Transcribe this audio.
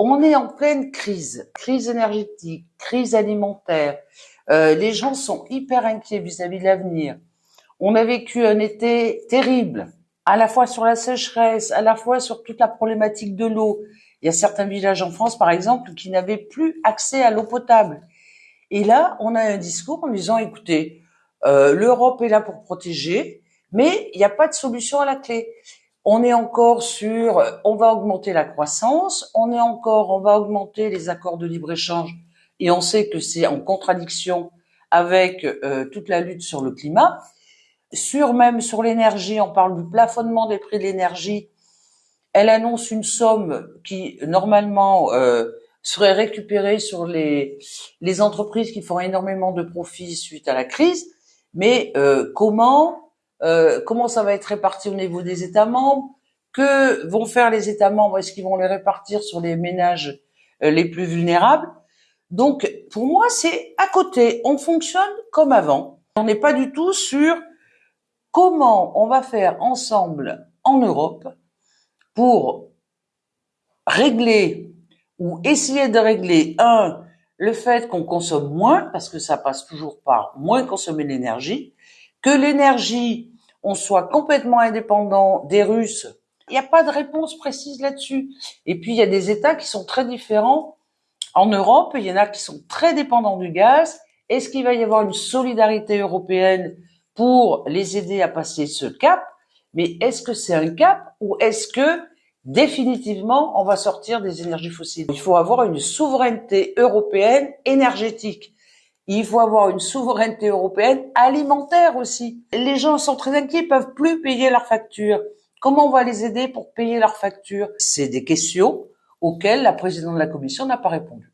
On est en pleine crise, crise énergétique, crise alimentaire. Euh, les gens sont hyper inquiets vis-à-vis de l'avenir. On a vécu un été terrible, à la fois sur la sécheresse, à la fois sur toute la problématique de l'eau. Il y a certains villages en France, par exemple, qui n'avaient plus accès à l'eau potable. Et là, on a un discours en disant, écoutez, euh, l'Europe est là pour protéger, mais il n'y a pas de solution à la clé. On est encore sur, on va augmenter la croissance, on est encore, on va augmenter les accords de libre-échange, et on sait que c'est en contradiction avec euh, toute la lutte sur le climat. Sur même sur l'énergie, on parle du plafonnement des prix de l'énergie. Elle annonce une somme qui normalement euh, serait récupérée sur les les entreprises qui font énormément de profits suite à la crise. Mais euh, comment euh, comment ça va être réparti au niveau des États membres? Que vont faire les États membres? Est-ce qu'ils vont les répartir sur les ménages euh, les plus vulnérables? Donc, pour moi, c'est à côté. On fonctionne comme avant. On n'est pas du tout sur comment on va faire ensemble en Europe pour régler ou essayer de régler un le fait qu'on consomme moins parce que ça passe toujours par moins consommer l'énergie que l'énergie, on soit complètement indépendant des Russes. Il n'y a pas de réponse précise là-dessus. Et puis, il y a des États qui sont très différents. En Europe, il y en a qui sont très dépendants du gaz. Est-ce qu'il va y avoir une solidarité européenne pour les aider à passer ce cap? Mais est-ce que c'est un cap ou est-ce que définitivement on va sortir des énergies fossiles? Il faut avoir une souveraineté européenne énergétique il faut avoir une souveraineté européenne alimentaire aussi. Les gens sont très inquiets, ils peuvent plus payer leurs factures. Comment on va les aider pour payer leurs factures? C'est des questions auxquelles la présidente de la commission n'a pas répondu.